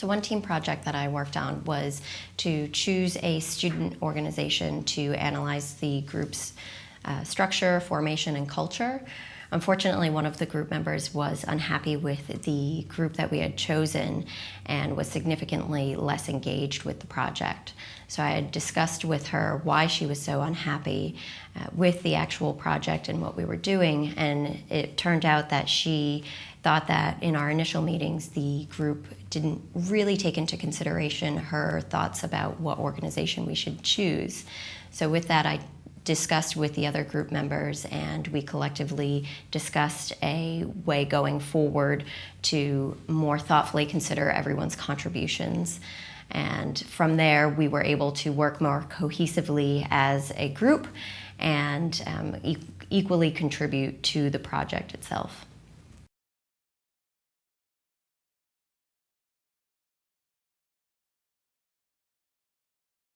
So one team project that I worked on was to choose a student organization to analyze the group's uh, structure, formation, and culture. Unfortunately, one of the group members was unhappy with the group that we had chosen and was significantly less engaged with the project. So I had discussed with her why she was so unhappy uh, with the actual project and what we were doing, and it turned out that she thought that in our initial meetings, the group didn't really take into consideration her thoughts about what organization we should choose. So with that, I discussed with the other group members and we collectively discussed a way going forward to more thoughtfully consider everyone's contributions. And from there, we were able to work more cohesively as a group and um, e equally contribute to the project itself.